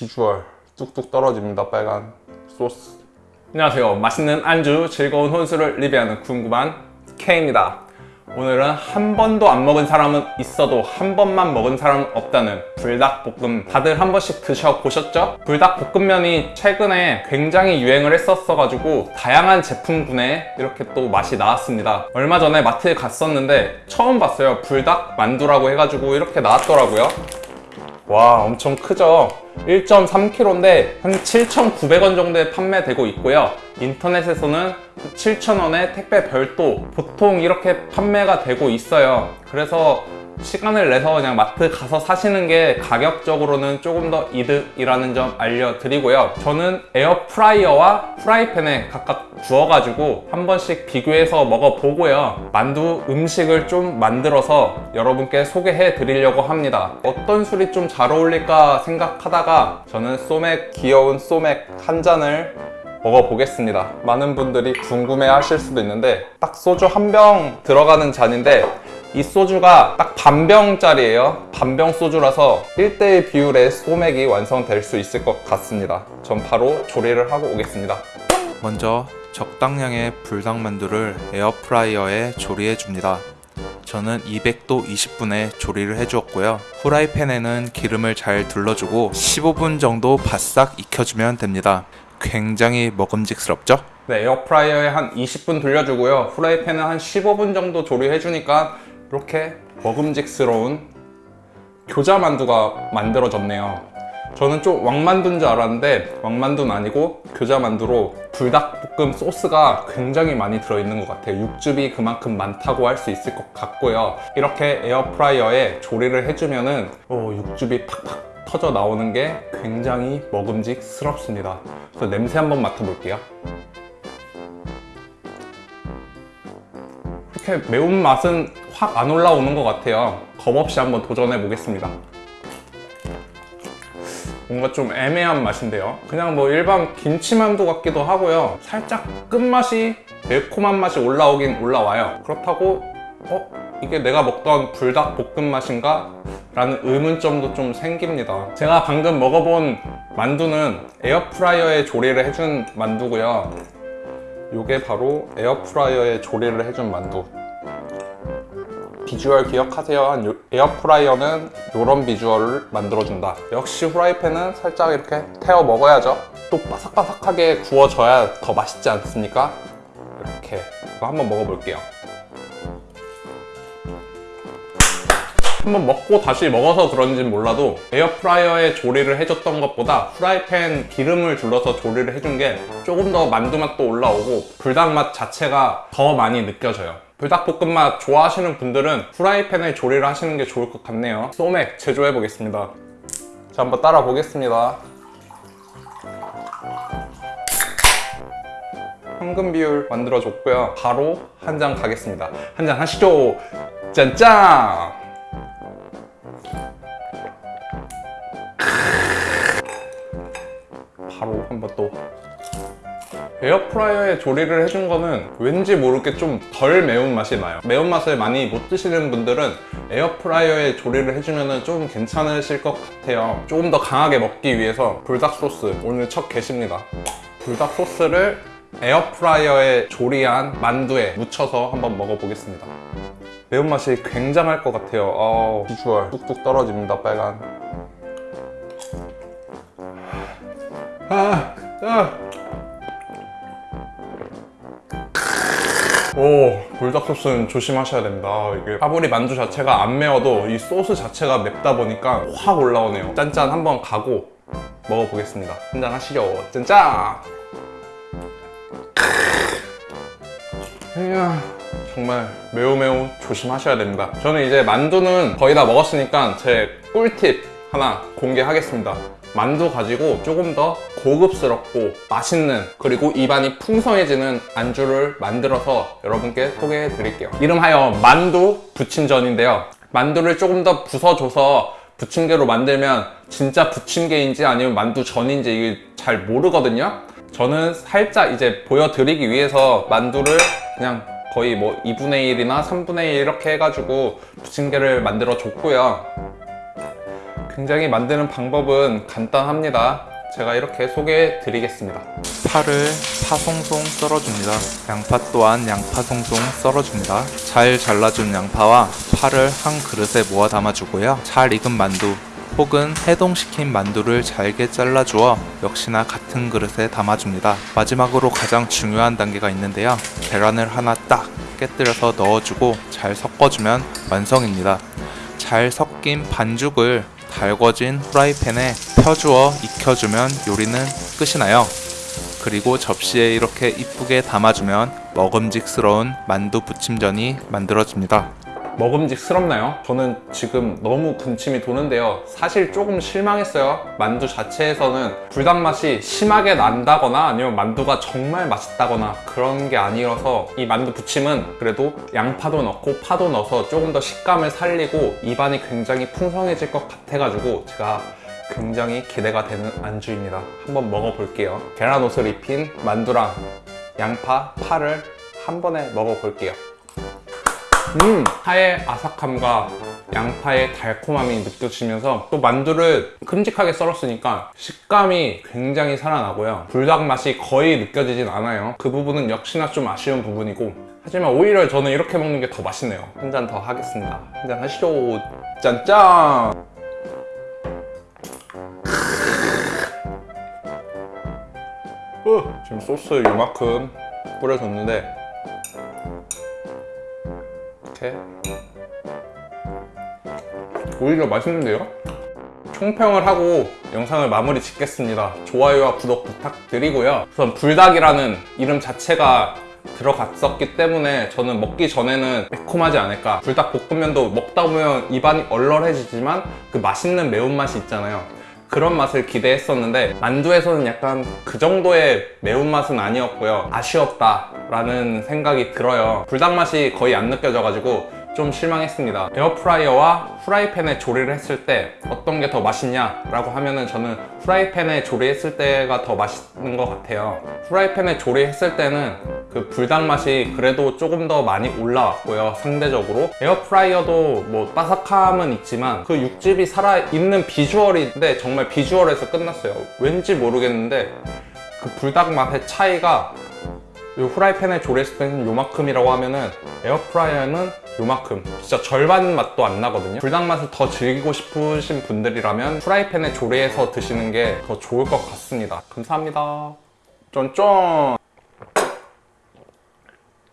비주얼 뚝뚝 떨어집니다 빨간 소스. 안녕하세요. 맛있는 안주 즐거운 혼술을 리뷰하는 궁금한 K입니다. 오늘은 한 번도 안 먹은 사람은 있어도 한 번만 먹은 사람은 없다는 불닭볶음 다들 한 번씩 드셔보셨죠? 불닭볶음면이 최근에 굉장히 유행을 했었어 가지고 다양한 제품군에 이렇게 또 맛이 나왔습니다. 얼마 전에 마트에 갔었는데 처음 봤어요. 불닭 만두라고 해가지고 이렇게 나왔더라고요 와 엄청 크죠? 1.3kg인데 한 7,900원 정도에 판매되고 있고요. 인터넷에서는 7,000원에 택배 별도 보통 이렇게 판매가 되고 있어요. 그래서 시간을 내서 그냥 마트 가서 사시는 게 가격적으로는 조금 더 이득이라는 점 알려드리고요. 저는 에어프라이어와 프라이팬에 각각 구워가지고 한 번씩 비교해서 먹어보고요. 만두 음식을 좀 만들어서 여러분께 소개해 드리려고 합니다. 어떤 술이 좀 잘 어울릴까 생각하다가 저는 소맥 귀여운 소맥 한 잔을 먹어보겠습니다. 많은 분들이 궁금해 하실 수도 있는데 딱 소주 한 병 들어가는 잔인데 이 소주가 딱 반병짜리예요 반병 소주라서 1대1 비율의 소맥이 완성될 수 있을 것 같습니다 전 바로 조리를 하고 오겠습니다 먼저 적당량의 불닭만두를 에어프라이어에 조리해 줍니다. 저는 200도 20분에 조리를 해주었고요. 후라이팬에는 기름을 잘 둘러주고 15분 정도 바싹 익혀주면 됩니다. 굉장히 먹음직스럽죠? 네, 에어프라이어에 한 20분 돌려주고요 후라이팬은 한 15분 정도 조리해주니까 이렇게 먹음직스러운 교자 만두가 만들어졌네요. 저는 좀 왕만두인 줄 알았는데 왕만두는 아니고 교자 만두로 불닭볶음 소스가 굉장히 많이 들어있는 것 같아요. 육즙이 그만큼 많다고 할 수 있을 것 같고요. 이렇게 에어프라이어에 조리를 해주면 은 어, 육즙이 팍팍 터져 나오는 게 굉장히 먹음직스럽습니다. 그래서 냄새 한번 맡아볼게요. 이렇게 매운맛은 확 안 올라오는 것 같아요. 겁없이 한번 도전해 보겠습니다. 뭔가 좀 애매한 맛인데요. 그냥 뭐 일반 김치만두 같기도 하고요. 살짝 끝맛이 매콤한 맛이 올라오긴 올라와요. 그렇다고 어? 이게 내가 먹던 불닭볶음 맛인가? 라는 의문점도 좀 생깁니다. 제가 방금 먹어본 만두는 에어프라이어에 조리를 해준 만두고요. 이게 바로 에어프라이어에 조리를 해준 만두 비주얼 기억하세요. 한 요- 에어프라이어는 이런 비주얼을 만들어준다. 역시 후라이팬은 살짝 이렇게 태워 먹어야죠. 또 바삭바삭하게 구워져야 더 맛있지 않습니까? 이렇게 한번 먹어볼게요. 한번 먹고 다시 먹어서 그런진 몰라도 에어프라이어에 조리를 해줬던 것보다 후라이팬 기름을 둘러서 조리를 해준 게 조금 더 만두 맛도 올라오고 불닭 맛 자체가 더 많이 느껴져요 불닭볶음 맛 좋아하시는 분들은 후라이팬에 조리를 하시는 게 좋을 것 같네요. 소맥 제조해 보겠습니다. 자 한번 따라 보겠습니다. 황금 비율 만들어줬고요. 바로 한 잔 가겠습니다. 한 잔 하시죠. 짠짠! 바로 한번 또 에어프라이어에 조리를 해준 거는 왠지 모르게 좀 덜 매운맛이 나요. 매운맛을 많이 못 드시는 분들은 에어프라이어에 조리를 해주면 좀 괜찮으실 것 같아요. 조금 더 강하게 먹기 위해서 불닭 소스 오늘 첫 게시입니다. 불닭 소스를 에어프라이어에 조리한 만두에 묻혀서 한번 먹어보겠습니다. 매운맛이 굉장할 것 같아요. 어, 비주얼 뚝뚝 떨어집니다 빨간. 아, 아. 오 불닭 소스는 조심하셔야 아, 이게 파브리 만두 자체가 안 매워도 이 소스 자체가 맵다 보니까 확 올라오네요. 짠짠 한번 가고 먹어보겠습니다. 한잔 하시죠. 짠짠! 이야 정말 매우 매우 조심하셔야 됩니다. 저는 이제 만두는 거의 다 먹었으니까 제 꿀팁 하나 공개하겠습니다 만두 가지고 조금 더 고급스럽고 맛있는 그리고 입안이 풍성해지는 안주를 만들어서 여러분께 소개해 드릴게요. 이름하여 만두 부침전인데요. 만두를 조금 더 부숴줘서 부침개로 만들면 진짜 부침개인지 아니면 만두전인지 잘 모르거든요. 저는 살짝 이제 보여드리기 위해서 만두를 그냥 거의 뭐 2분의 1이나 3분의 1 이렇게 해가지고 부침개를 만들어 줬고요 굉장히 만드는 방법은 간단합니다. 제가 이렇게 소개해 드리겠습니다. 파를 파송송 썰어줍니다. 양파 또한 양파 송송 썰어줍니다. 잘 잘라준 양파와 파를 한 그릇에 모아 담아주고요. 잘 익은 만두 혹은 해동시킨 만두를 잘게 잘라주어 역시나 같은 그릇에 담아줍니다. 마지막으로 가장 중요한 단계가 있는데요. 계란을 하나 딱 깨뜨려서 넣어주고 잘 섞어주면 완성입니다. 잘 섞인 반죽을 달궈진 후라이팬에 펴주어 익혀주면 요리는 끝이 나요. 그리고 접시에 이렇게 이쁘게 담아주면 먹음직스러운 만두 부침전이 만들어집니다. 먹음직스럽나요? 저는 지금 너무 군침이 도는데요. 사실 조금 실망했어요. 만두 자체에서는 불닭 맛이 심하게 난다거나 아니면 만두가 정말 맛있다거나 그런 게 아니어서 이 만두 부침은 그래도 양파도 넣고 파도 넣어서 조금 더 식감을 살리고 입안이 굉장히 풍성해질 것 같아가지고 제가 굉장히 기대가 되는 안주입니다. 한번 먹어볼게요. 계란 옷을 입힌 만두랑 양파, 파를 한 번에 먹어볼게요. 음, 파의 아삭함과 양파의 달콤함이 느껴지면서 또 만두를 큼직하게 썰었으니까 식감이 굉장히 살아나고요. 불닭 맛이 거의 느껴지진 않아요. 그 부분은 역시나 좀 아쉬운 부분이고 하지만 오히려 저는 이렇게 먹는 게 더 맛있네요. 한 잔 더 하겠습니다. 한 잔 하시죠. 짠짠! 어, 지금 소스 요만큼 뿌려줬는데 이렇게 오히려 맛있는데요? 총평을 하고 영상을 마무리 짓겠습니다. 좋아요와 구독 부탁드리고요. 우선 불닭이라는 이름 자체가 들어갔었기 때문에 저는 먹기 전에는 매콤하지 않을까. 불닭 볶음면도 먹다 보면 입안이 얼얼해지지만 그 맛있는 매운맛이 있잖아요. 그런 맛을 기대했었는데 만두에서는 약간 그 정도의 매운맛은 아니었고요. 아쉬웠다 라는 생각이 들어요. 불닭 맛이 거의 안 느껴져가지고 좀 실망했습니다. 에어프라이어와 후라이팬에 조리를 했을 때 어떤 게 더 맛있냐 라고 하면은 저는 후라이팬에 조리했을 때가 더 맛있는 것 같아요. 후라이팬에 조리했을 때는 그 불닭 맛이 그래도 조금 더 많이 올라왔고요 상대적으로. 에어프라이어도 뭐 바삭함은 있지만 그 육즙이 살아있는 비주얼인데 정말 비주얼에서 끝났어요. 왠지 모르겠는데 그 불닭 맛의 차이가 이 후라이팬에 조리했을 때는 요만큼이라고 하면은 에어프라이어는 요만큼. 진짜 절반 맛도 안 나거든요. 불닭 맛을 더 즐기고 싶으신 분들이라면 후라이팬에 조리해서 드시는 게 더 좋을 것 같습니다. 감사합니다. 쫀쫀